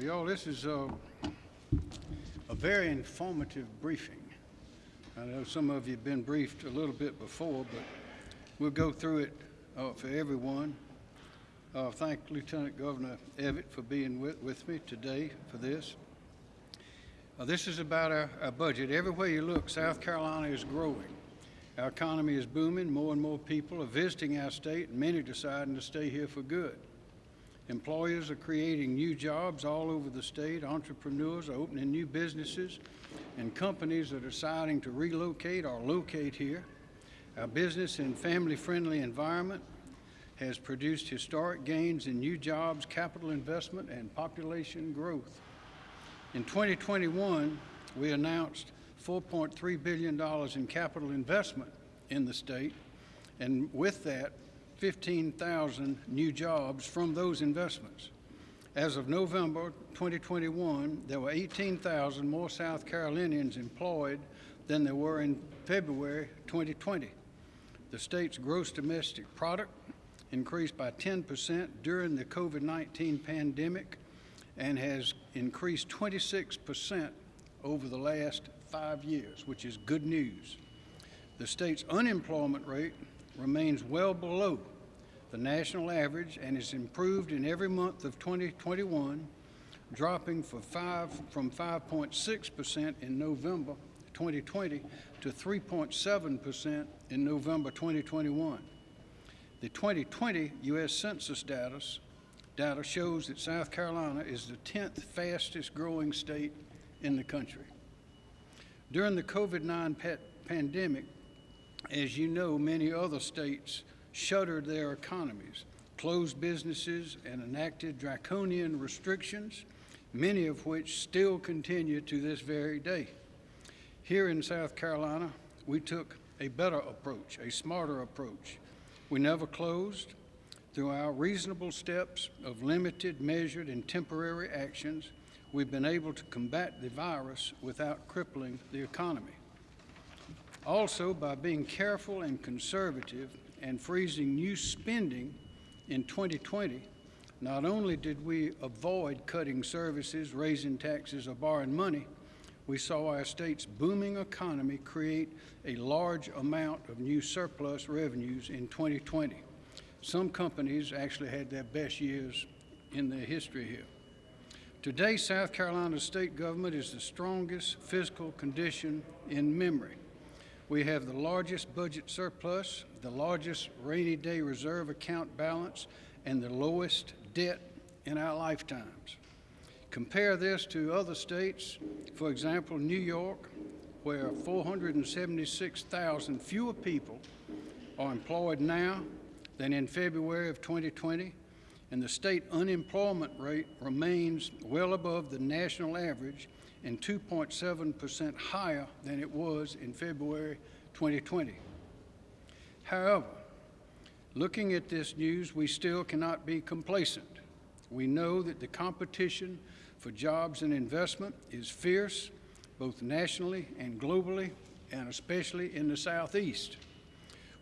Well, y'all, this is uh, a very informative briefing. I know some of you have been briefed a little bit before, but we'll go through it uh, for everyone. Uh, Thank Lieutenant Governor Evette for being with, with me today for this. Uh, This is about our, our budget. Everywhere you look, South Carolina is growing. Our economy is booming. More and more people are visiting our state, and many deciding to stay here for good. Employers are creating new jobs all over the state. Entrepreneurs are opening new businesses, and companies are deciding to relocate or locate here. Our business and family-friendly environment has produced historic gains in new jobs, capital investment, and population growth. In 2021, we announced $4.3 billion in capital investment in the state, and with that, 15,000 new jobs from those investments. As of November 2021, there were 18,000 more South Carolinians employed than there were in February 2020. The state's gross domestic product increased by 10% during the COVID-19 pandemic and has increased 26% over the last five years, which is good news. The state's unemployment rate remains well below the national average and has improved in every month of 2021, dropping from 5.6% in November 2020 to 3.7% in November 2021. The 2020 U.S. Census data, data shows that South Carolina is the 10th fastest growing state in the country. During the COVID-19 pandemic, as you know, many other states shuttered their economies, closed businesses, and enacted draconian restrictions, many of which still continue to this very day. Here in South Carolina, we took a better approach, a smarter approach. We never closed. Through our reasonable steps of limited, measured, and temporary actions, we've been able to combat the virus without crippling the economy. Also, by being careful and conservative and freezing new spending in 2020, not only did we avoid cutting services, raising taxes, or borrowing money, we saw our state's booming economy create a large amount of new surplus revenues in 2020. Some companies actually had their best years in their history here. Today, South Carolina's state government is the strongest fiscal condition in memory. We have the largest budget surplus, the largest rainy day reserve account balance, and the lowest debt in our lifetimes. Compare this to other states, for example, New York, where 476,000 fewer people are employed now than in February of 2020, and the state unemployment rate remains well above the national average and 2.7% higher than it was in February 2020. However, looking at this news, we still cannot be complacent. We know that the competition for jobs and investment is fierce, both nationally and globally, and especially in the Southeast.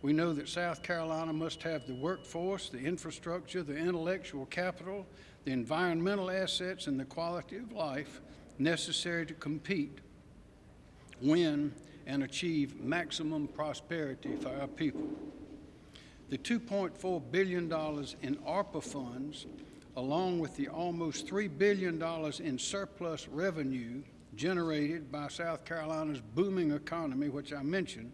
We know that South Carolina must have the workforce, the infrastructure, the intellectual capital, the environmental assets, and the quality of life necessary to compete, win, and achieve maximum prosperity for our people. The $2.4 billion in ARPA funds, along with the almost $3 billion in surplus revenue generated by South Carolina's booming economy, which I mentioned,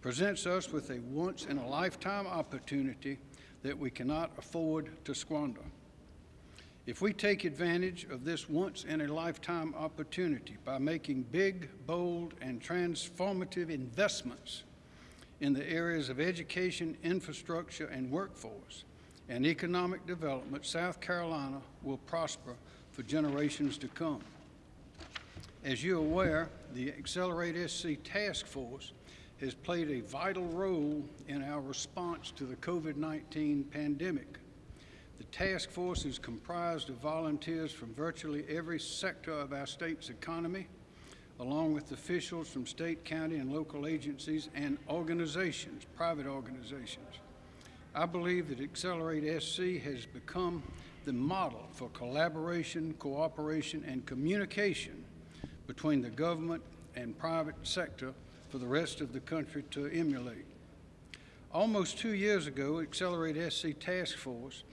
presents us with a once-in-a-lifetime opportunity that we cannot afford to squander. If we take advantage of this once-in-a-lifetime opportunity by making big, bold, and transformative investments in the areas of education, infrastructure, and workforce, and economic development, South Carolina will prosper for generations to come. As you're aware, the Accelerate SC Task Force has played a vital role in our response to the COVID-19 pandemic. The task force is comprised of volunteers from virtually every sector of our state's economy, along with officials from state, county, and local agencies and organizations, private organizations. I believe that Accelerate SC has become the model for collaboration, cooperation, and communication between the government and private sector for the rest of the country to emulate. Almost two years ago, Accelerate SC Task Force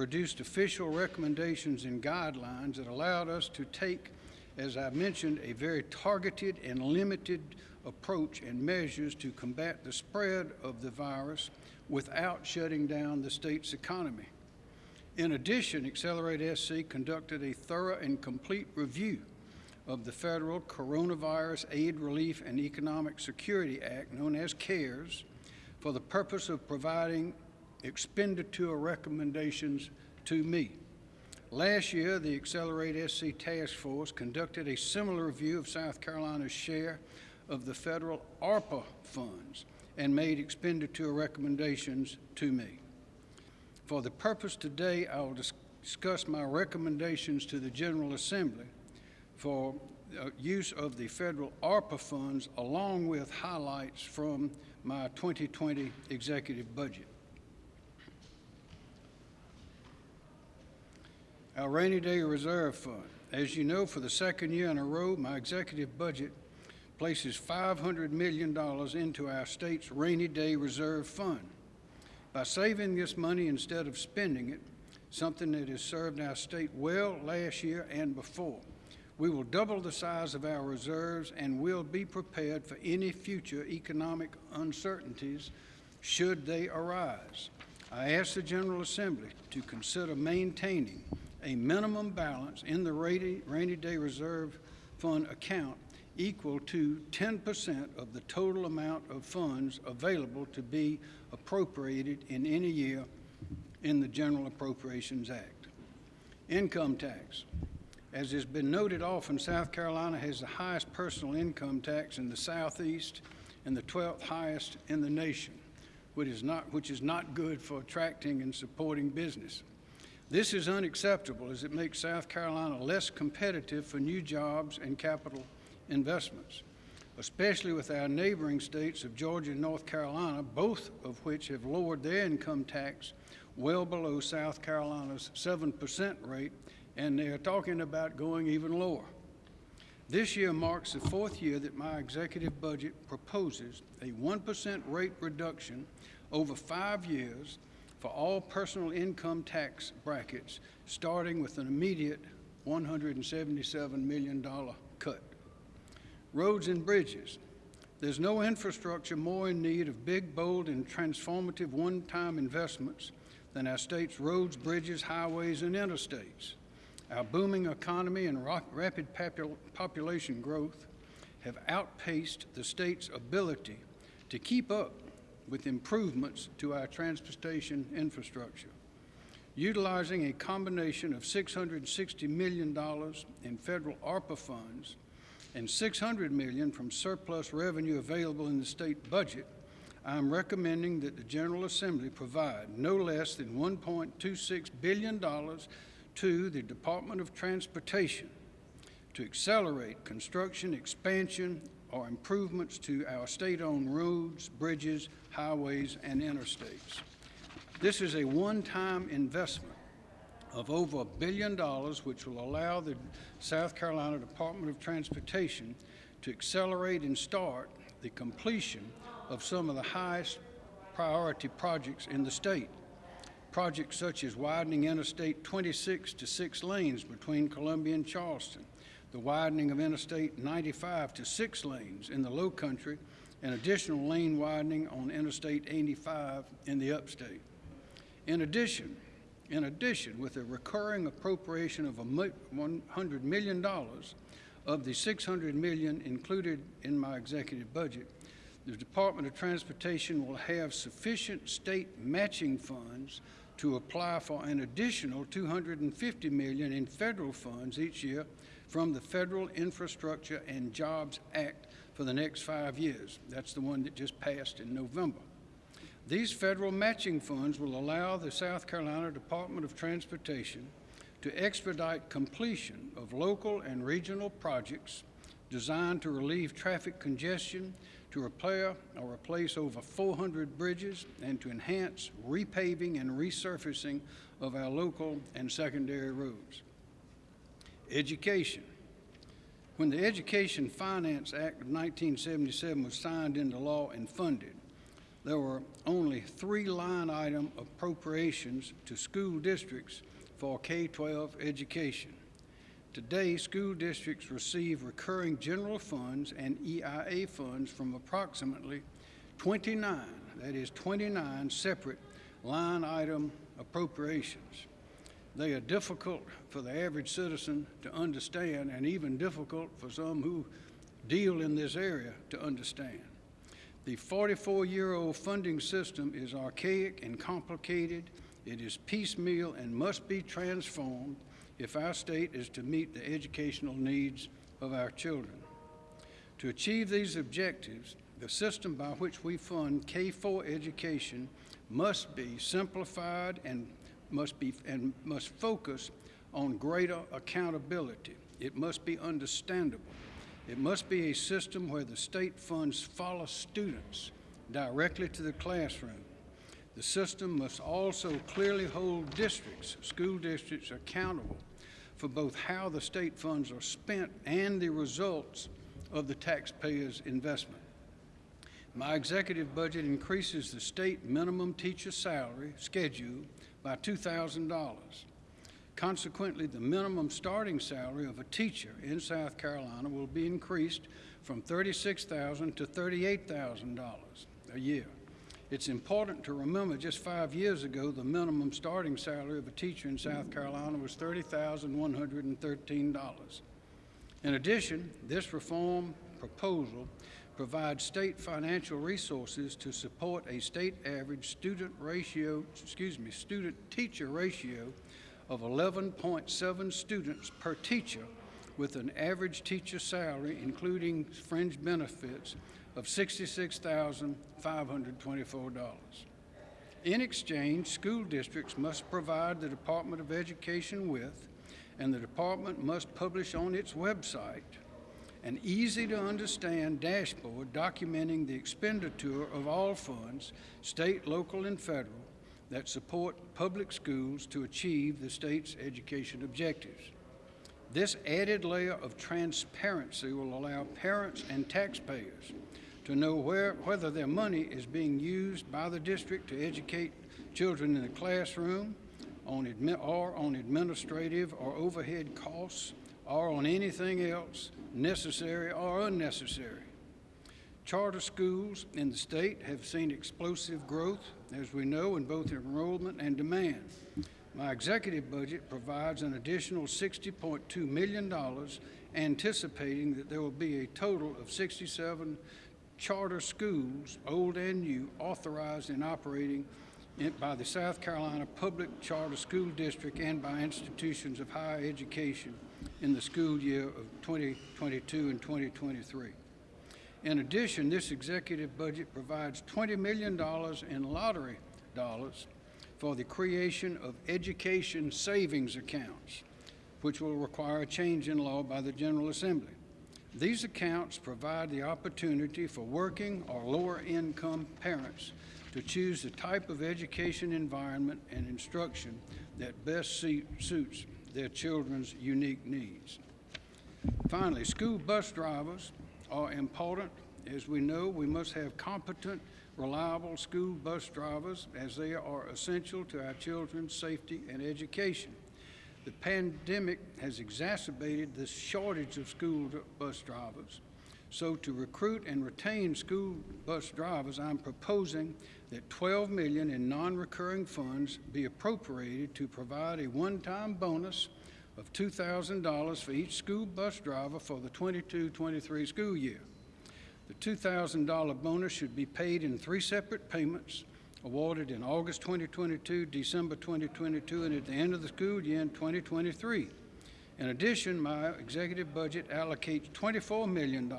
produced official recommendations and guidelines that allowed us to take, as I mentioned, a very targeted and limited approach and measures to combat the spread of the virus without shutting down the state's economy. In addition, Accelerate SC conducted a thorough and complete review of the Federal Coronavirus Aid Relief and Economic Security Act, known as CARES, for the purpose of providing expenditure recommendations to me. Last year, the Accelerate SC Task Force conducted a similar review of South Carolina's share of the federal ARPA funds and made expenditure recommendations to me. For the purpose today, I will discuss my recommendations to the General Assembly for uh, use of the federal ARPA funds along with highlights from my 2020 executive budget. Our rainy day reserve fund. As you know, for the second year in a row, my executive budget places $500 million into our state's rainy day reserve fund. By saving this money instead of spending it, something that has served our state well last year and before, we will double the size of our reserves and will be prepared for any future economic uncertainties should they arise. I ask the General Assembly to consider maintaining a minimum balance in the rainy, rainy day reserve fund account equal to 10% of the total amount of funds available to be appropriated in any year in the General Appropriations Act. Income tax. As has been noted often, South Carolina has the highest personal income tax in the Southeast and the 12th highest in the nation, which is not, which is not good for attracting and supporting business. This is unacceptable as it makes South Carolina less competitive for new jobs and capital investments, especially with our neighboring states of Georgia and North Carolina, both of which have lowered their income tax well below South Carolina's 7% rate and they are talking about going even lower. This year marks the fourth year that my executive budget proposes a 1% rate reduction over five years for all personal income tax brackets, starting with an immediate $177 million cut. Roads and bridges. There's no infrastructure more in need of big, bold, and transformative one-time investments than our state's roads, bridges, highways, and interstates. Our booming economy and rapid population growth have outpaced the state's ability to keep up with improvements to our transportation infrastructure. Utilizing a combination of $660 million in federal ARPA funds and 600 million from surplus revenue available in the state budget, I am recommending that the General Assembly provide no less than $1.26 billion to the Department of Transportation to accelerate construction, expansion, or improvements to our state-owned roads, bridges, highways, and interstates. This is a one-time investment of over a billion dollars, which will allow the South Carolina Department of Transportation to accelerate and start the completion of some of the highest priority projects in the state. Projects such as widening Interstate 26 to six lanes between Columbia and Charleston, the widening of Interstate 95 to six lanes in the Low Country, and additional lane widening on Interstate 85 in the upstate. In addition, in addition, with a recurring appropriation of $100 million of the 600 million included in my executive budget, the Department of Transportation will have sufficient state matching funds to apply for an additional 250 million in federal funds each year from the Federal Infrastructure and Jobs Act for the next five years. That's the one that just passed in November. These federal matching funds will allow the South Carolina Department of Transportation to expedite completion of local and regional projects designed to relieve traffic congestion, to repair or replace over 400 bridges, and to enhance repaving and resurfacing of our local and secondary roads. Education. When the Education Finance Act of 1977 was signed into law and funded, there were only three line item appropriations to school districts for K-12 education. Today, school districts receive recurring general funds and EIA funds from approximately 29, that is 29 separate line item appropriations. They are difficult for the average citizen to understand and even difficult for some who deal in this area to understand. The 44-year-old funding system is archaic and complicated. It is piecemeal and must be transformed if our state is to meet the educational needs of our children. To achieve these objectives, the system by which we fund K-4 education must be simplified and must be and must focus on greater accountability. It must be understandable. It must be a system where the state funds follow students directly to the classroom. The system must also clearly hold districts, school districts, accountable for both how the state funds are spent and the results of the taxpayers' investment. My executive budget increases the state minimum teacher salary schedule by $2,000. Consequently, the minimum starting salary of a teacher in South Carolina will be increased from $36,000 to $38,000 a year. It's important to remember just five years ago, the minimum starting salary of a teacher in South Carolina was $30,113. In addition, this reform proposal provides state financial resources to support a state average student ratio, excuse me, student teacher ratio of 11.7 students per teacher with an average teacher salary, including fringe benefits, of $66,524. In exchange, school districts must provide the Department of Education with, and the department must publish on its website, an easy to understand dashboard documenting the expenditure of all funds, state, local, and federal, that support public schools to achieve the state's education objectives. This added layer of transparency will allow parents and taxpayers to know where, whether their money is being used by the district to educate children in the classroom on or on administrative or overhead costs or on anything else necessary or unnecessary. Charter schools in the state have seen explosive growth, as we know, in both enrollment and demand. My executive budget provides an additional $60.2 million, anticipating that there will be a total of 67 charter schools, old and new, authorized and operating by the South Carolina Public Charter School District and by institutions of higher education in the school year of 2022 and 2023. In addition, this executive budget provides $20 million in lottery dollars for the creation of education savings accounts, which will require a change in law by the General Assembly. These accounts provide the opportunity for working or lower income parents to choose the type of education environment and instruction that best suits their children's unique needs. Finally, school bus drivers are important. As we know, we must have competent, reliable school bus drivers as they are essential to our children's safety and education. The pandemic has exacerbated the shortage of school bus drivers. So to recruit and retain school bus drivers, I'm proposing that 12 million in non-recurring funds be appropriated to provide a one-time bonus of $2,000 for each school bus driver for the 22-23 school year. The $2,000 bonus should be paid in three separate payments awarded in August 2022, December 2022, and at the end of the school year in 2023. In addition, my executive budget allocates $24 million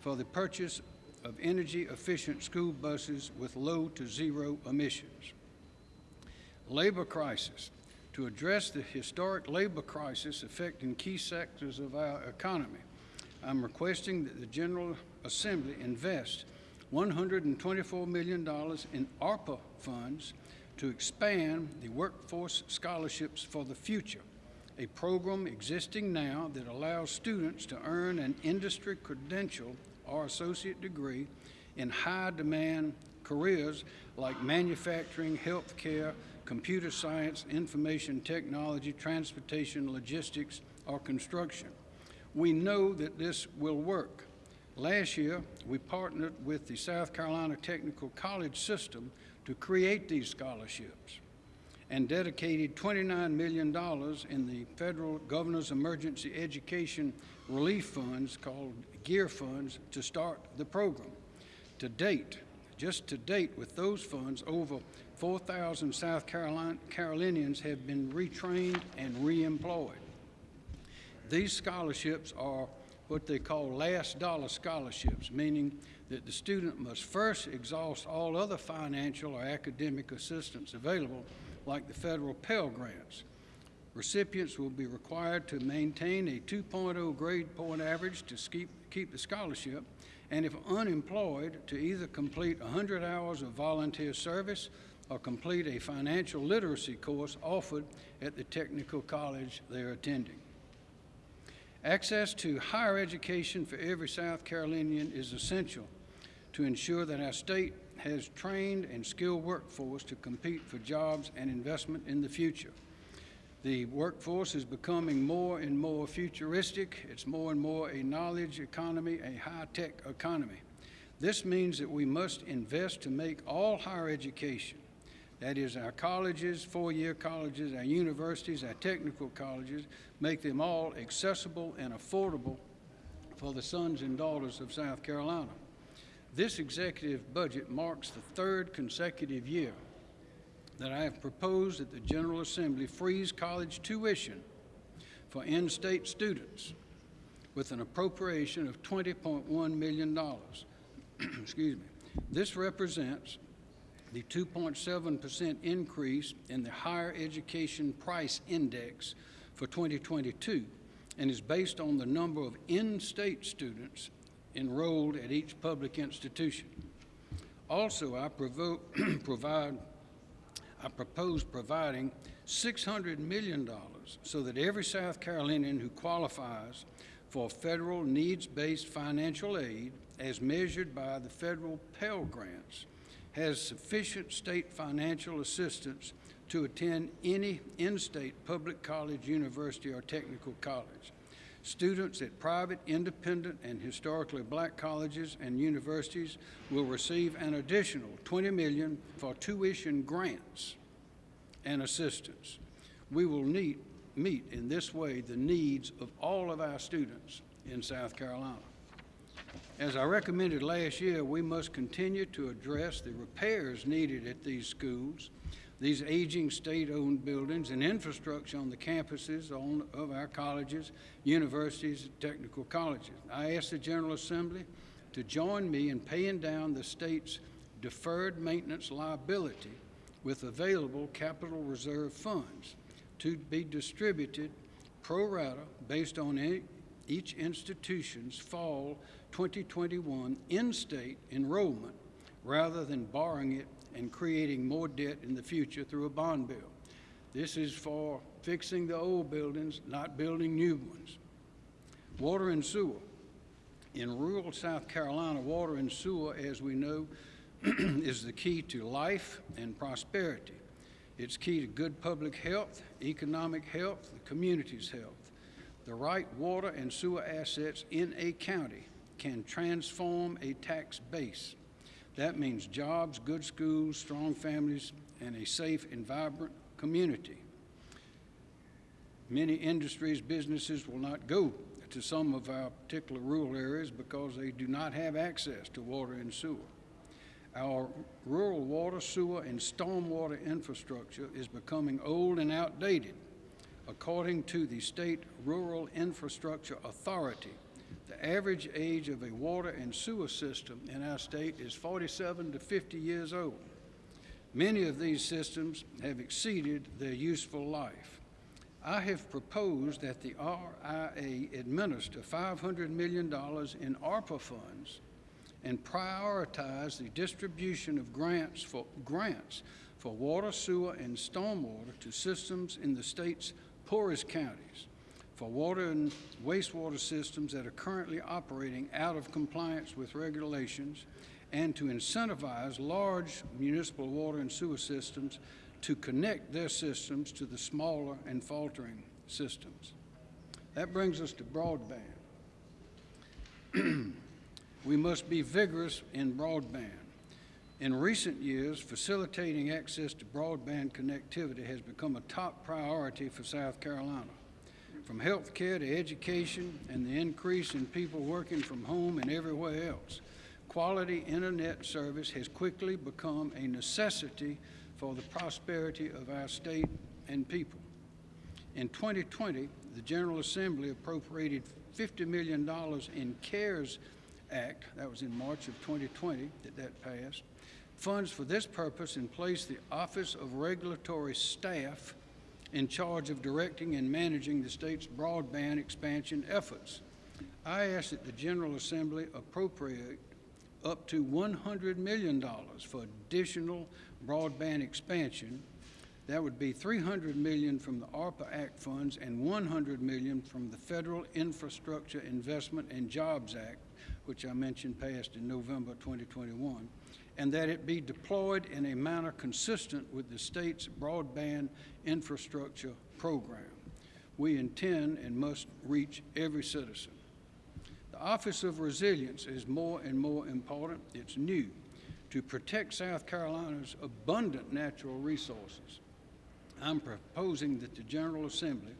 for the purchase of energy-efficient school buses with low to zero emissions. Labor crisis. To address the historic labor crisis affecting key sectors of our economy, I'm requesting that the General Assembly invest $124 million in ARPA funds to expand the Workforce Scholarships for the Future, a program existing now that allows students to earn an industry credential or associate degree in high-demand careers like manufacturing, healthcare, computer science, information technology, transportation, logistics, or construction. We know that this will work. Last year, we partnered with the South Carolina Technical College System to create these scholarships and dedicated $29 million in the federal Governor's Emergency Education Relief Funds called GEER funds to start the program. To date, just to date with those funds, over 4,000 South Carolina, Carolinians have been retrained and reemployed. These scholarships are what they call last dollar scholarships, meaning that the student must first exhaust all other financial or academic assistance available, like the federal Pell Grants. Recipients will be required to maintain a 2.0 grade point average to keep, keep the scholarship, and if unemployed, to either complete 100 hours of volunteer service or complete a financial literacy course offered at the technical college they're attending. Access to higher education for every South Carolinian is essential to ensure that our state has trained and skilled workforce to compete for jobs and investment in the future. The workforce is becoming more and more futuristic. It's more and more a knowledge economy, a high-tech economy. This means that we must invest to make all higher education, that is our colleges, four-year colleges, our universities, our technical colleges, make them all accessible and affordable for the sons and daughters of South Carolina. This executive budget marks the third consecutive year that I have proposed that the General Assembly freeze college tuition for in-state students with an appropriation of $20.1 million. Excuse me. This represents the 2.7% increase in the higher education price index for 2022 and is based on the number of in-state students enrolled at each public institution. Also, I provide, I propose providing $600 million so that every South Carolinian who qualifies for federal needs-based financial aid as measured by the federal Pell Grants has sufficient state financial assistance to attend any in-state public college, university, or technical college. Students at private, independent, and historically black colleges and universities will receive an additional 20 million for tuition grants and assistance. We will need, meet in this way the needs of all of our students in South Carolina. As I recommended last year, we must continue to address the repairs needed at these schools these aging state-owned buildings and infrastructure on the campuses on, of our colleges, universities, and technical colleges. I ask the General Assembly to join me in paying down the state's deferred maintenance liability with available capital reserve funds to be distributed pro rata based on each institution's fall 2021 in-state enrollment rather than borrowing it and creating more debt in the future through a bond bill. This is for fixing the old buildings, not building new ones. Water and sewer. In rural South Carolina, water and sewer, as we know, is the key to life and prosperity. It's key to good public health, economic health, the community's health. The right water and sewer assets in a county can transform a tax base. That means jobs, good schools, strong families, and a safe and vibrant community. Many industries, businesses will not go to some of our particular rural areas because they do not have access to water and sewer. Our rural water, sewer, and stormwater infrastructure is becoming old and outdated. According to the State Rural Infrastructure Authority, the average age of a water and sewer system in our state is 47 to 50 years old. Many of these systems have exceeded their useful life. I have proposed that the RIA administer $500 million in ARPA funds and prioritize the distribution of grants for, grants for water, sewer, and stormwater to systems in the state's poorest counties, for water and wastewater systems that are currently operating out of compliance with regulations, and to incentivize large municipal water and sewer systems to connect their systems to the smaller and faltering systems. That brings us to broadband. we must be vigorous in broadband. In recent years, facilitating access to broadband connectivity has become a top priority for South Carolina. From health care to education and the increase in people working from home and everywhere else, quality internet service has quickly become a necessity for the prosperity of our state and people. In 2020, the General Assembly appropriated $50 million in CARES Act, that was in March of 2020 that that passed, funds for this purpose and placed the Office of Regulatory Staff in charge of directing and managing the state's broadband expansion efforts. I ask that the General Assembly appropriate up to $100 million for additional broadband expansion. That would be 300 million from the ARPA Act funds and 100 million from the Federal Infrastructure Investment and Jobs Act, which I mentioned passed in November 2021, and that it be deployed in a manner consistent with the state's broadband infrastructure program. We intend and must reach every citizen. The Office of Resilience is more and more important. It's new to protect South Carolina's abundant natural resources. I'm proposing that the General Assembly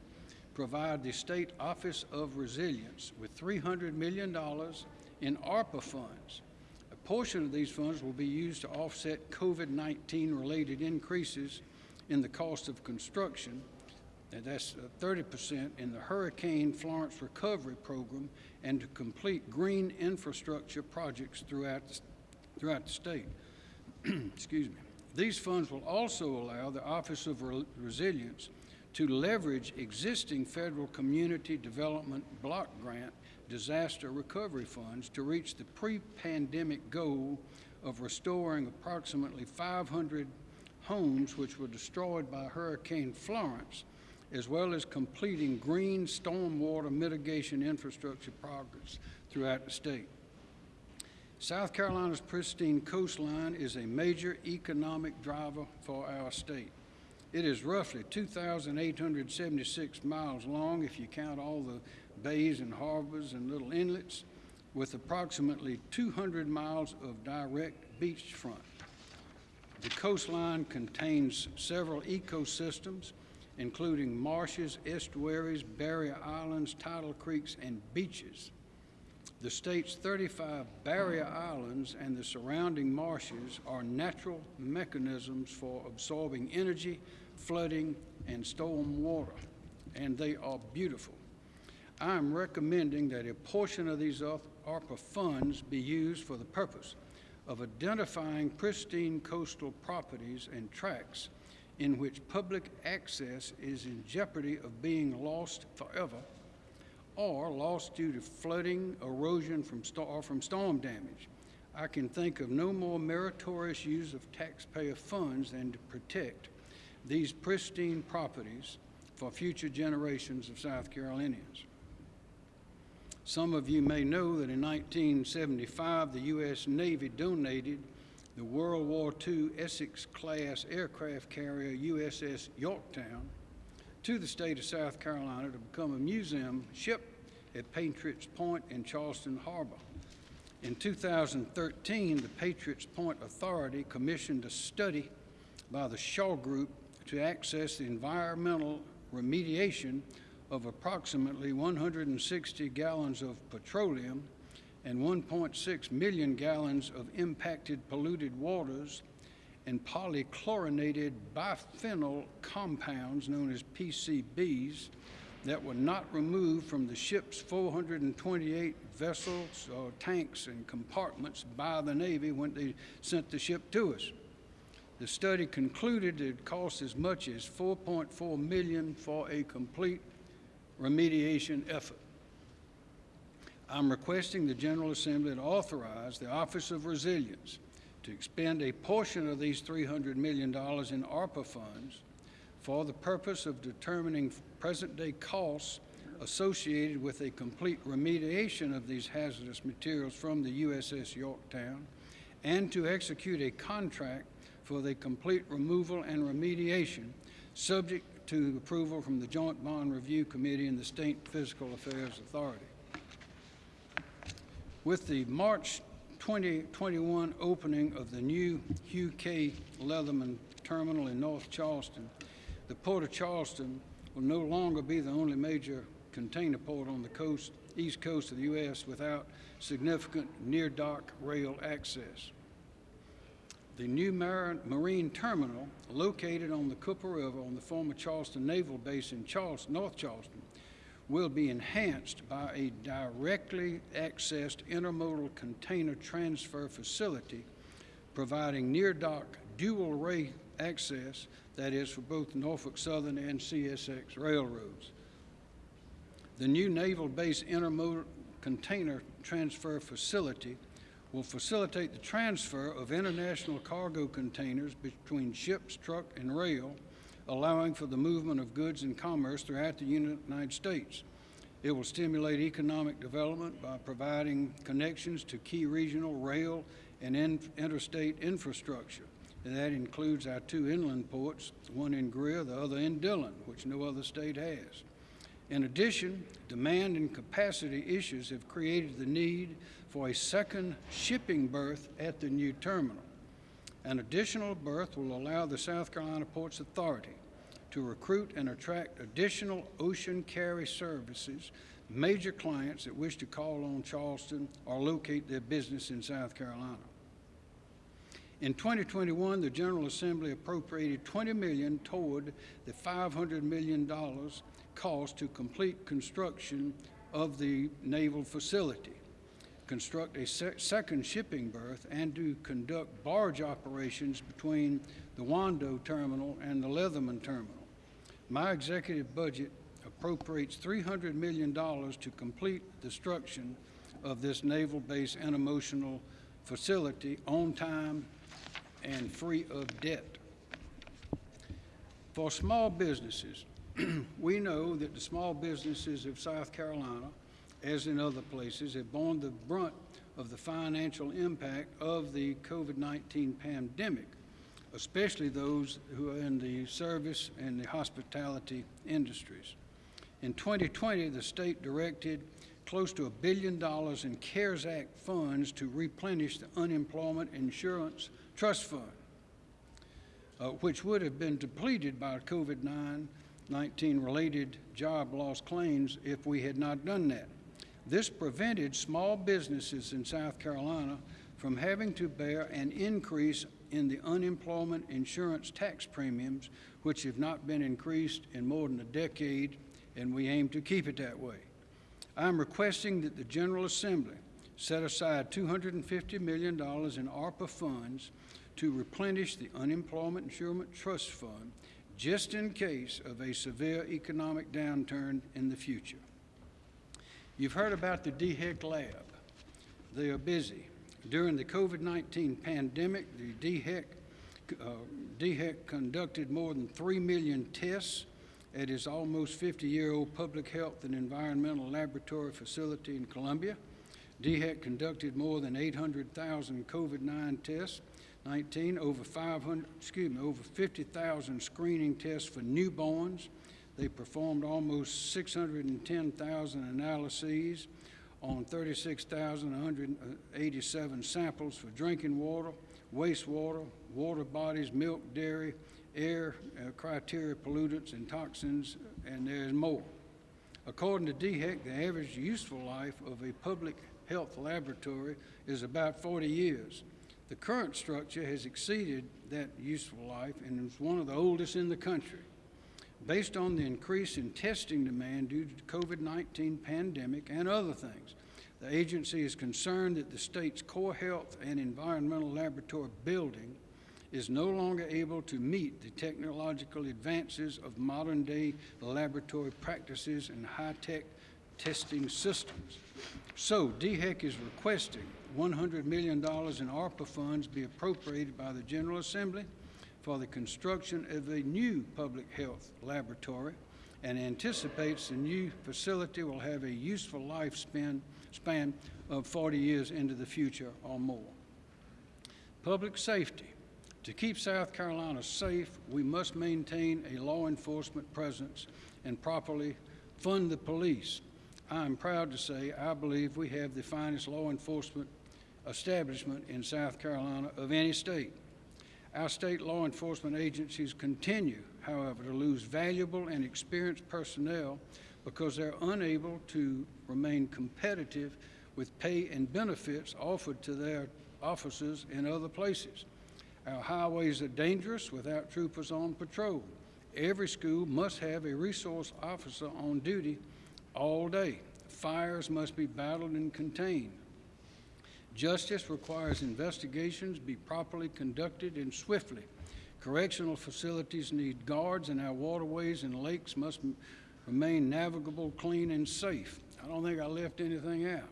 provide the State Office of Resilience with $300 million in ARPA funds. Portion of these funds will be used to offset COVID-19 related increases in the cost of construction, and that's uh, 30% in the Hurricane Florence Recovery Program, and to complete green infrastructure projects throughout the throughout the state. Excuse me. These funds will also allow the Office of Re Resilience to leverage existing federal community development block grant disaster recovery funds to reach the pre-pandemic goal of restoring approximately 500 homes which were destroyed by Hurricane Florence, as well as completing green stormwater mitigation infrastructure progress throughout the state. South Carolina's pristine coastline is a major economic driver for our state. It is roughly 2,876 miles long if you count all the bays and harbors and little inlets, with approximately 200 miles of direct beachfront. The coastline contains several ecosystems, including marshes, estuaries, barrier islands, tidal creeks, and beaches. The state's 35 barrier islands and the surrounding marshes are natural mechanisms for absorbing energy, flooding, and storm water, and they are beautiful. I am recommending that a portion of these ARPA funds be used for the purpose of identifying pristine coastal properties and tracts in which public access is in jeopardy of being lost forever or lost due to flooding, erosion from or from storm damage. I can think of no more meritorious use of taxpayer funds than to protect these pristine properties for future generations of South Carolinians. Some of you may know that in 1975, the U.S. Navy donated the World War II Essex-class aircraft carrier USS Yorktown to the state of South Carolina to become a museum ship at Patriots Point in Charleston Harbor. In 2013, the Patriots Point Authority commissioned a study by the Shaw Group to access the environmental remediation of approximately 160 gallons of petroleum and 1.6 million gallons of impacted polluted waters and polychlorinated biphenyl compounds known as PCBs that were not removed from the ship's 428 vessels or tanks and compartments by the Navy when they sent the ship to us. The study concluded it costs as much as 4.4 million for a complete remediation effort. I'm requesting the General Assembly to authorize the Office of Resilience to expend a portion of these $300 million in ARPA funds for the purpose of determining present-day costs associated with a complete remediation of these hazardous materials from the USS Yorktown and to execute a contract for the complete removal and remediation, subject to approval from the Joint Bond Review Committee and the State Fiscal Affairs Authority. With the March 2021 opening of the new Hugh K. Leatherman Terminal in North Charleston, the Port of Charleston will no longer be the only major container port on the coast, east coast of the U.S. without significant near-dock rail access. The new mar- marine terminal, located on the Cooper River on the former Charleston Naval Base in Charleston, North Charleston, will be enhanced by a directly accessed intermodal container transfer facility providing near-dock dual ray access, that is, for both Norfolk Southern and CSX railroads. The new Naval Base Intermodal Container Transfer Facility will facilitate the transfer of international cargo containers between ships, truck, and rail, allowing for the movement of goods and commerce throughout the United States. It will stimulate economic development by providing connections to key regional rail and in- interstate infrastructure. And that includes our two inland ports, one in Greer, the other in Dillon, which no other state has. In addition, demand and capacity issues have created the need for a second shipping berth at the new terminal. An additional berth will allow the South Carolina Ports Authority to recruit and attract additional ocean carry services, major clients that wish to call on Charleston or locate their business in South Carolina. In 2021, the General Assembly appropriated 20 million toward the 500 million dollars cost to complete construction of the naval facility, construct a se- second shipping berth, and to conduct barge operations between the Wando terminal and the Leatherman terminal. My executive budget appropriates $300 million to complete the destruction of this naval base and intermodal facility on time and free of debt. For small businesses, we know that the small businesses of South Carolina, as in other places, have borne the brunt of the financial impact of the COVID-19 pandemic, especially those who are in the service and the hospitality industries. In 2020, the state directed close to a billion dollars in CARES Act funds to replenish the unemployment insurance trust fund, uh, which would have been depleted by COVID 19 related job loss claims if we had not done that. This prevented small businesses in South Carolina from having to bear an increase in the unemployment insurance tax premiums, which have not been increased in more than a decade, and we aim to keep it that way. I'm requesting that the General Assembly set aside $250 million in ARPA funds to replenish the Unemployment Insurance Trust Fund just in case of a severe economic downturn in the future. You've heard about the DHEC lab. They are busy. During the COVID-19 pandemic, the DHEC, uh, DHEC conducted more than 3 million tests at its almost 50-year-old public health and environmental laboratory facility in Columbia. DHEC conducted more than 800,000 COVID-19 tests, 19 over 500, excuse me, over 50,000 screening tests for newborns. They performed almost 610,000 analyses on 36,187 samples for drinking water, wastewater, water bodies, milk, dairy, air, uh, criteria pollutants, and toxins, and there's more. According to DHEC, the average useful life of a public health laboratory is about 40 years. The current structure has exceeded that useful life and is one of the oldest in the country. Based on the increase in testing demand due to COVID-19 pandemic and other things, the agency is concerned that the state's core health and environmental laboratory building is no longer able to meet the technological advances of modern-day laboratory practices and high-tech testing systems. So DHEC is requesting $100 million in ARPA funds be appropriated by the General Assembly for the construction of a new public health laboratory and anticipates the new facility will have a useful lifespan span of 40 years into the future or more. Public safety. To keep South Carolina safe, we must maintain a law enforcement presence and properly fund the police. I am proud to say I believe we have the finest law enforcement establishment in South Carolina of any state. Our state law enforcement agencies continue, however, to lose valuable and experienced personnel because they're unable to remain competitive with pay and benefits offered to their officers in other places. Our highways are dangerous without troopers on patrol. Every school must have a resource officer on duty all day. Fires must be battled and contained. Justice requires investigations be properly conducted and swiftly. Correctional facilities need guards, and our waterways and lakes must remain navigable, clean, and safe. I don't think I left anything out.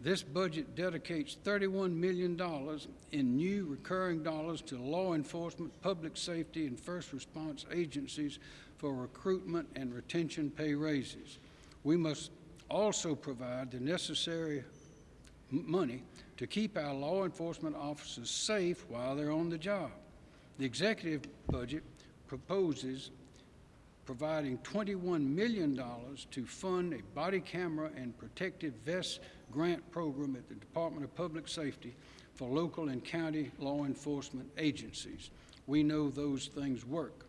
This budget dedicates $31 million in new recurring dollars to law enforcement, public safety, and first response agencies for recruitment and retention pay raises. We must also provide the necessary money to keep our law enforcement officers safe while they're on the job. The executive budget proposes providing $21 million to fund a body camera and protective vest grant program at the Department of Public Safety for local and county law enforcement agencies. We know those things work.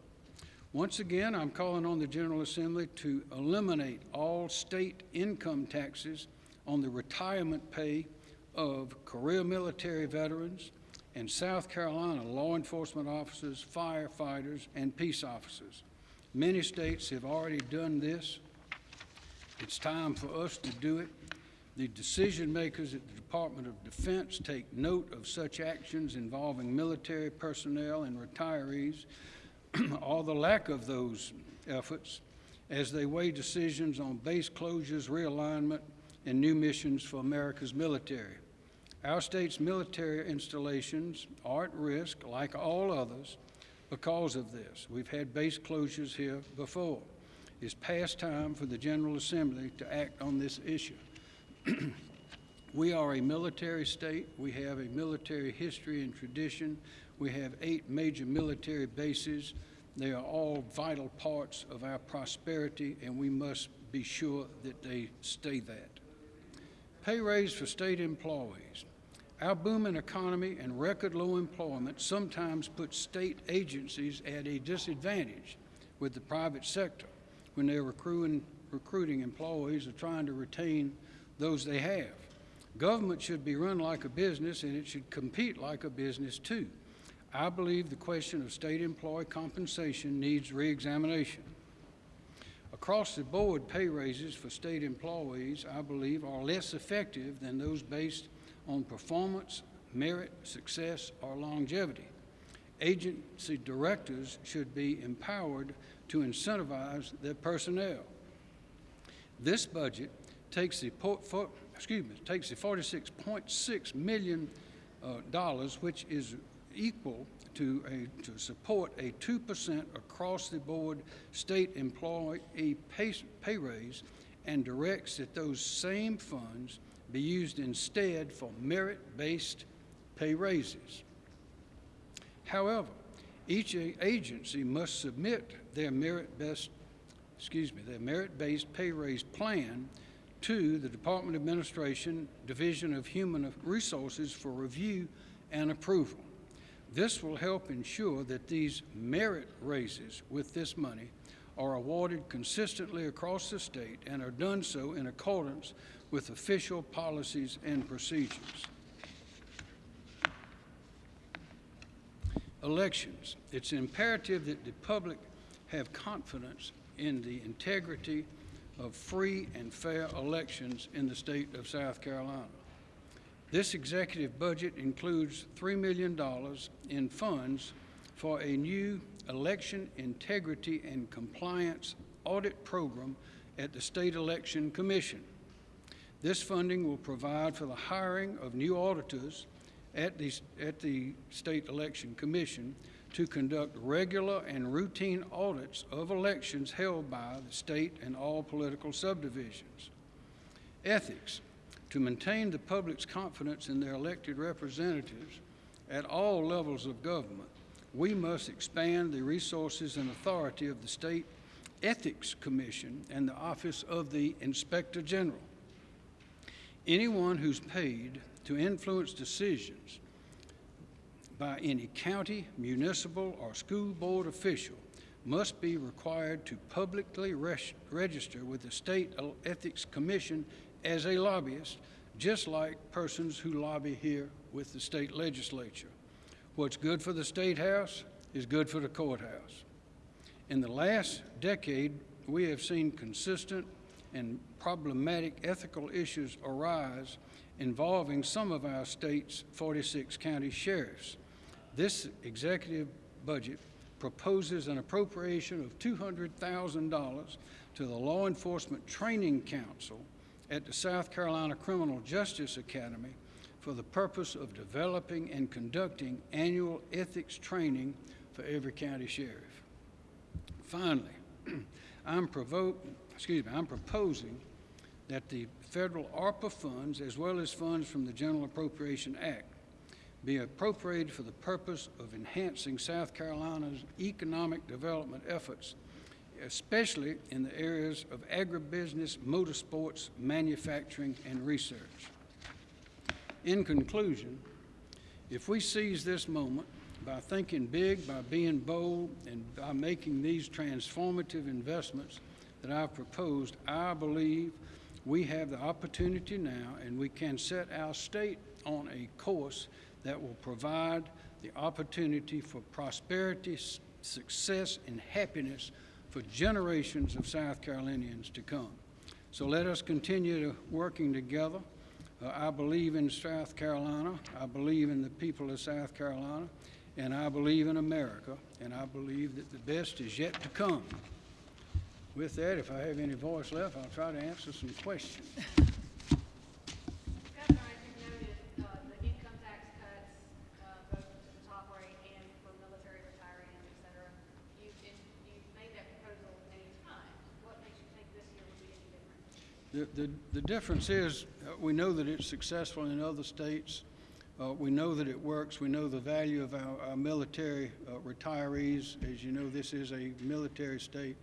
Once again, I'm calling on the General Assembly to eliminate all state income taxes on the retirement pay of career military veterans and South Carolina law enforcement officers, firefighters, and peace officers. Many states have already done this. It's time for us to do it. The decision makers at the Department of Defense take note of such actions involving military personnel and retirees, or the lack of those efforts, as they weigh decisions on base closures, realignment, and new missions for America's military. Our state's military installations are at risk, like all others, because of this. We've had base closures here before. It's past time for the General Assembly to act on this issue. we are a military state. We have a military history and tradition. We have eight major military bases. They are all vital parts of our prosperity, and we must be sure that they stay that. Pay raise for state employees. Our booming economy and record low employment sometimes put state agencies at a disadvantage with the private sector when they're recruiting, recruiting employees or trying to retain those they have. Government should be run like a business and it should compete like a business too. I believe the question of state employee compensation needs reexamination. Across the board, pay raises for state employees, I believe, are less effective than those based on performance, merit, success, or longevity. Agency directors should be empowered to incentivize their personnel. This budget takes the, excuse me, takes the 46.6 million uh, dollars, which is equal to a to support a 2% across the board state employee pay, pay raise and directs that those same funds be used instead for merit-based pay raises. However, each agency must submit their merit-based, excuse me, their merit-based pay raise plan to the Department of Administration Division of Human Resources for review and approval. This will help ensure that these merit raises with this money are awarded consistently across the state and are done so in accordance with official policies and procedures. Elections. It's imperative that the public have confidence in the integrity of free and fair elections in the state of South Carolina. This executive budget includes $3 million in funds for a new election integrity and compliance audit program at the State Election Commission. This funding will provide for the hiring of new auditors at the, at the State Election Commission to conduct regular and routine audits of elections held by the state and all political subdivisions. Ethics, to maintain the public's confidence in their elected representatives at all levels of government, we must expand the resources and authority of the State Ethics Commission and the Office of the Inspector General. Anyone who's paid to influence decisions by any county, municipal, or school board official must be required to publicly register with the State Ethics Commission as a lobbyist, just like persons who lobby here with the state legislature. What's good for the State House is good for the courthouse. In the last decade, we have seen consistent and problematic ethical issues arise involving some of our state's 46 county sheriffs. This executive budget proposes an appropriation of $200,000 to the Law Enforcement Training Council at the South Carolina Criminal Justice Academy for the purpose of developing and conducting annual ethics training for every county sheriff. Finally, I'm, provo- excuse me, I'm proposing that the federal ARPA funds, as well as funds from the General Appropriation Act, be appropriated for the purpose of enhancing South Carolina's economic development efforts, especially in the areas of agribusiness, motorsports, manufacturing, and research. In conclusion, if we seize this moment by thinking big, by being bold, and by making these transformative investments that I've proposed, I believe we have the opportunity now and we can set our state on a course that will provide the opportunity for prosperity, success, and happiness for generations of South Carolinians to come. So let us continue to working together. Uh, I believe in South Carolina. I believe in the people of South Carolina. And I believe in America. And I believe that the best is yet to come. With that, if I have any voice left, I'll try to answer some questions. Governor, as you noted, uh, the income tax cuts, uh, both to the top rate and for military retirees, et cetera, you, and you've made that proposal many times. What makes you think this year will be any different? The, the, the difference is, uh, we know that it's successful in other states. Uh, we know that it works. We know the value of our, our military uh, retirees. As you know, this is a military state.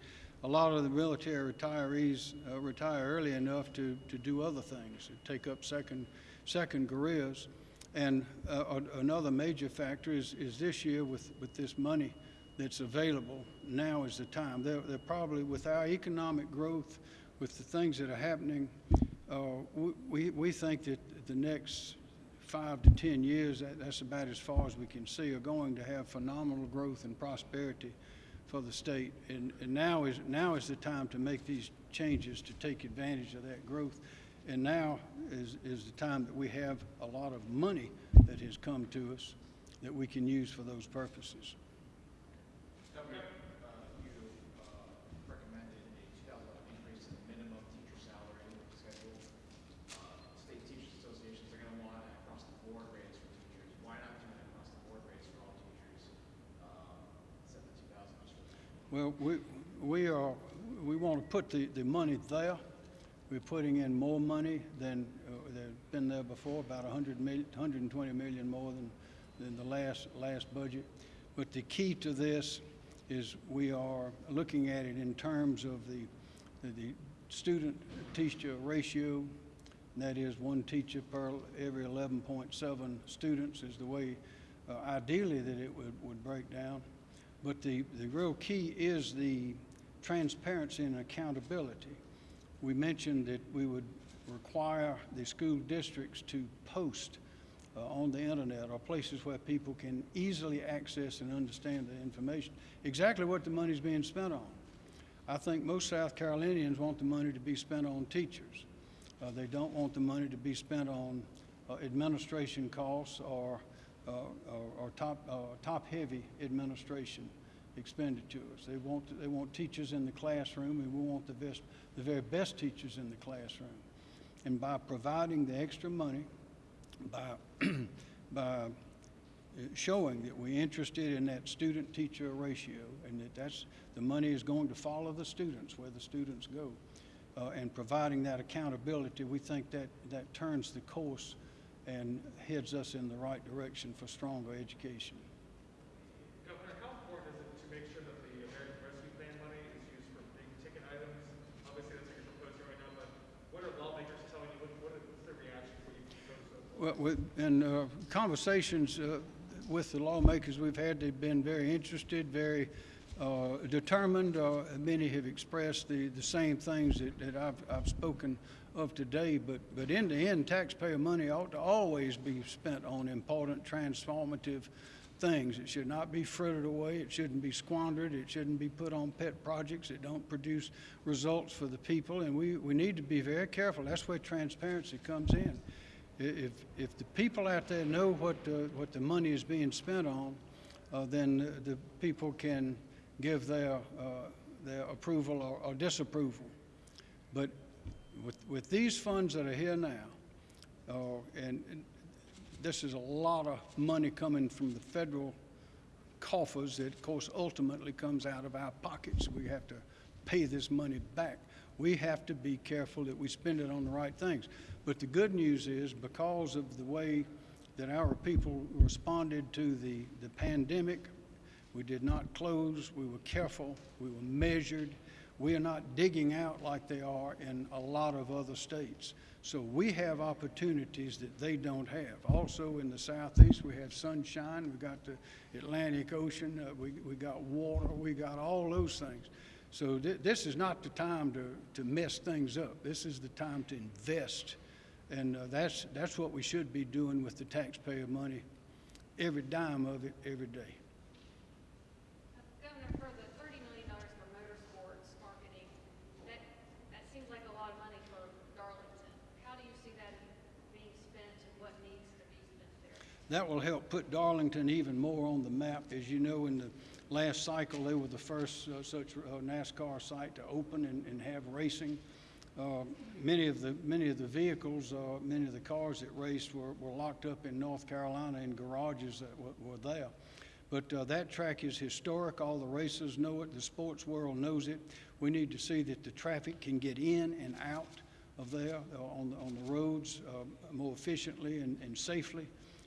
A lot of the military retirees uh, retire early enough to, to do other things, to take up second, second careers. And uh, another major factor is, is this year with, with this money that's available, now is the time. They're, they're probably, with our economic growth, with the things that are happening, uh, we- we, we think that the next five to 10 years, that, that's about as far as we can see, are going to have phenomenal growth and prosperity for the state. And, and now is, now is the time to make these changes to take advantage of that growth. And now is, is the time that we have a lot of money that has come to us that we can use for those purposes. Governor, uh, you uh, recommended a two thousand dollar increase in the minimum teacher salary schedule. Uh, State Teachers Associations are gonna want an across the board raise for teachers. Why not do an across the board raise for all teachers? Uh, Set the two thousand dollars for Well, we, we are, we want to put the, the money there. We're putting in more money than, uh, than been there before, about a hundred million, hundred and twenty million more than, than the last, last budget. But the key to this is we are looking at it in terms of the, the- student-teacher ratio. That is one teacher per every eleven point seven students is the way, uh, ideally that it would, would break down. But the, the real key is the transparency and accountability. We mentioned that we would require the school districts to post uh, on the internet or places where people can easily access and understand the information, exactly what the money's being spent on. I think most South Carolinians want the money to be spent on teachers. Uh, they don't want the money to be spent on uh, administration costs are, uh, are, are top, uh, top-heavy administration expenditures. They want, they want teachers in the classroom, and we want the best, the very best teachers in the classroom. And by providing the extra money, by, by uh, showing that we're interested in that student-teacher ratio and that that's, the money is going to follow the students where the students go. Uh, and providing that accountability, we think that, that turns the course and heads us in the right direction for stronger education. Governor, how important is it to make sure that the American Rescue Plan money is used for big ticket items? Obviously, that's what you're proposing right now, but what are lawmakers telling you? What, what is, what's their reaction when you propose those? Well, with, in uh, conversations uh, with the lawmakers we've had, they've been very interested, very uh, determined. Uh, many have expressed the, the same things that, that I've, I've spoken of today. But, but in the end, taxpayer money ought to always be spent on important transformative things. It should not be frittered away. It shouldn't be squandered. It shouldn't be put on pet projects that don't produce results for the people. And we, we need to be very careful. That's where transparency comes in. If, if the people out there know what, what the money is being spent on, uh, then the- the people can give their, uh, their approval or, or disapproval. But with, with these funds that are here now, uh, and, and this is a lot of money coming from the federal coffers that, of course, ultimately comes out of our pockets. We have to pay this money back. We have to be careful that we spend it on the right things. But the good news is, because of the way that our people responded to the, the pandemic, we did not close, we were careful, we were measured. We are not digging out like they are in a lot of other states. So we have opportunities that they don't have. Also in the southeast, we have sunshine, We've got the Atlantic Ocean, uh, we, we got water, we got all those things. So thi- this is not the time to, to mess things up. This is the time to invest. And uh, that's, that's what we should be doing with the taxpayer money, every dime of it, every day. Governor, for the thirty million dollars for motorsports marketing, that, that seems like a lot of money for Darlington. How do you see that being spent and what needs to be spent there? That will help put Darlington even more on the map. As you know, in the last cycle, they were the first uh, such uh, NASCAR site to open and, and have racing. Uh, Many of the, many of the vehicles, uh, many of the cars that raced were, were locked up in North Carolina in garages that were, were there. But uh, that track is historic. All the racers know it. The sports world knows it. We need to see that the traffic can get in and out of there uh, on, the- on the roads uh, more efficiently and, and safely.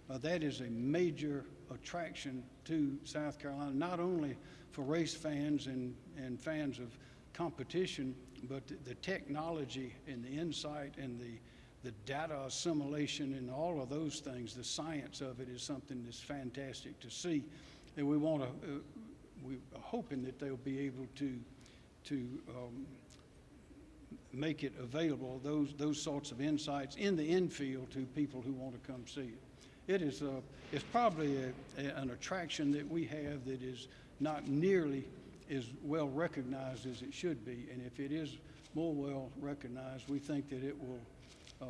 Uh, that is a major attraction to South Carolina, not only for race fans and, and fans of competition, but the, the technology and the insight and the, the data assimilation and all of those things, the science of it is something that's fantastic to see. And we want to, uh, we're hoping that they'll be able to, to um, make it available, those, those sorts of insights in the infield to people who want to come see it. It is, uh, it's probably a, a- an attraction that we have that is not nearly as well recognized as it should be. And if it is more well recognized, we think that it will uh,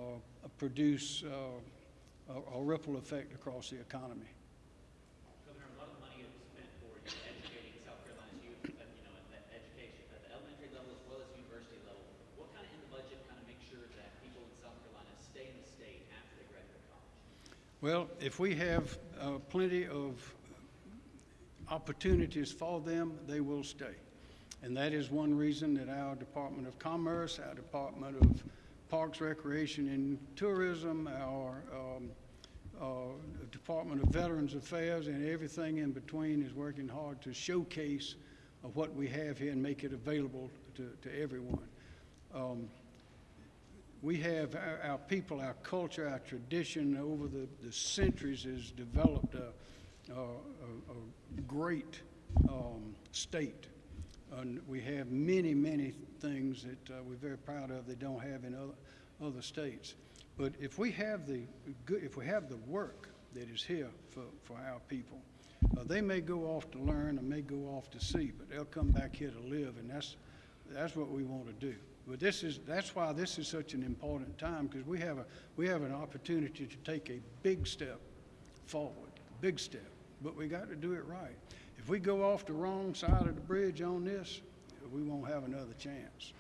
produce uh, a, a ripple effect across the economy. Governor, a lot of money is spent for you know, educating South Carolina's youth, at, you know, at the education, at the elementary level as well as university level. What kind of in the budget kind of make sure that people in South Carolina stay in the state after they graduate college? Well, if we have uh, plenty of opportunities for them, they will stay. And that is one reason that our Department of Commerce, our Department of Parks, Recreation, and Tourism, our um, uh, Department of Veterans Affairs, and everything in between is working hard to showcase of what we have here and make it available to, to everyone. Um, we have our, our people, our culture, our tradition over the, the centuries has developed a, a, a, great um, state. And we have many, many things that uh, we're very proud of that don't have in other, other states. But if we have the good, if we have the work that is here for, for our people, uh, they may go off to learn or may go off to see, but they'll come back here to live, and that's, that's what we want to do. But this is, that's why this is such an important time, because we have a, we have an opportunity to take a big step forward, big step, but we got to do it right. If we go off the wrong side of the bridge on this, we won't have another chance.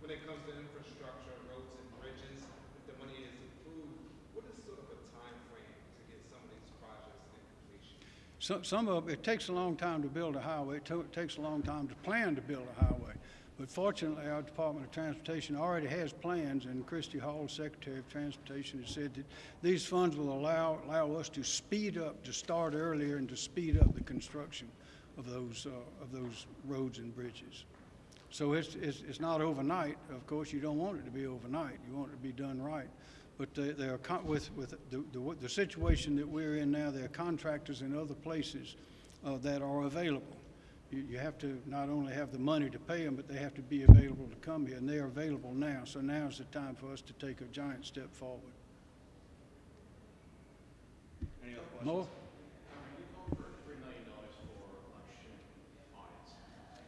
When it comes to infrastructure, roads and bridges, if the money is approved, what is sort of a time frame to get some of these projects in completion? Some, some of, it takes a long time to build a highway, it to- it takes a long time to plan to build a highway. But fortunately, our Department of Transportation already has plans, and Christy Hall, Secretary of Transportation, has said that these funds will allow, allow us to speed up, to start earlier and to speed up the construction of those, uh, of those roads and bridges. So it's, it's, it's not overnight. Of course, you don't want it to be overnight. You want it to be done right. But they, they are, with, with the, the, the situation that we're in now, there are contractors in other places, uh, that are available. You, you have to not only have the money to pay them, but they have to be available to come here, and they are available now. So now is the time for us to take a giant step forward. Any other questions? More? for three million dollars for election audits.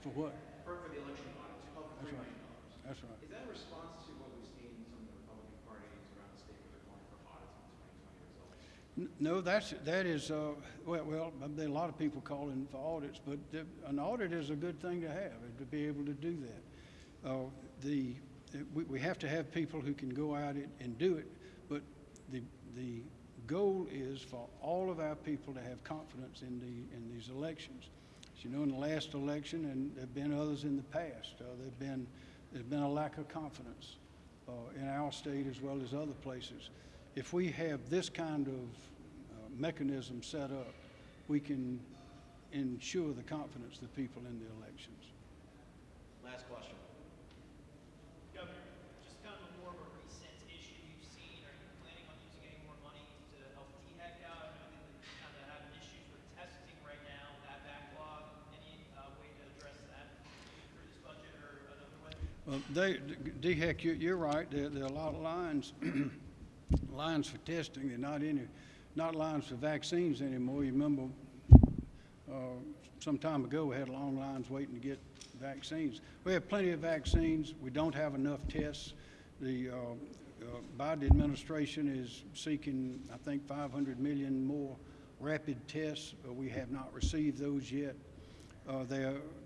For what? For, for the election audits, oh, you called That's right. That's right. Is that a response to what we've seen some of the Republican parties around the state where they're calling for audits on twenty twenty results? N- No, that's, that is, uh, well, well, there a lot of people calling for audits, but the- an audit is a good thing to have, to be able to do that. Uh, The, we, we have to have people who can go out and- and do it, but the, the goal is for all of our people to have confidence in the, in these elections. As you know, in the last election, and there've been others in the past, uh, there've been, there's been a lack of confidence uh, in our state as well as other places. If we have this kind of uh, mechanism set up, we can ensure the confidence of the people in the elections. Last question. Governor, just kind of a more of a recent issue you've seen, are you planning on using any more money to help DHEC out? I know that you're kind of having issues with testing right now, that backlog, any uh, way to address that through this budget or another way? Well, they, DHEC, you- you're right, there, there are a lot of lines, lines for testing, they're not any, not lines for vaccines anymore. You remember, uh, some time ago, we had long lines waiting to get vaccines. We have plenty of vaccines, we don't have enough tests. The uh, uh, Biden administration is seeking, I think, 500 million more rapid tests. We have not received those yet. Uh, They're uh,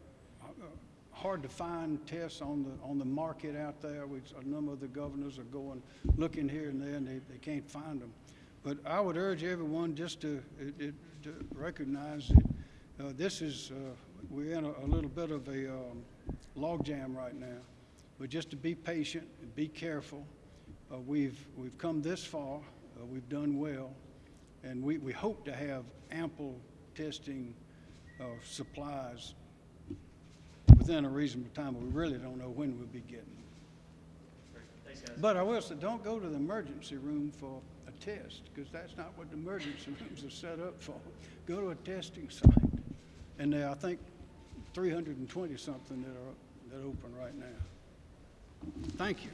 hard to find tests on the, on the market out there. We, a number of the governors are going, looking here and there, and they, they can't find them. But I would urge everyone just to, it, it, to recognize that, uh, this is, uh, we're in a, a little bit of a, um, logjam right now. But just to be patient, and be careful. Uh, we've, we've come this far, uh, we've done well, and we, we hope to have ample testing, uh, supplies within a reasonable time, but we really don't know when we'll be getting them. Thanks, guys. But I will say, don't go to the emergency room for a test, because that's not what the emergency rooms are set up for. Go to a testing site. And there are, I think, three hundred and twenty something that are, that open right now. Thank you.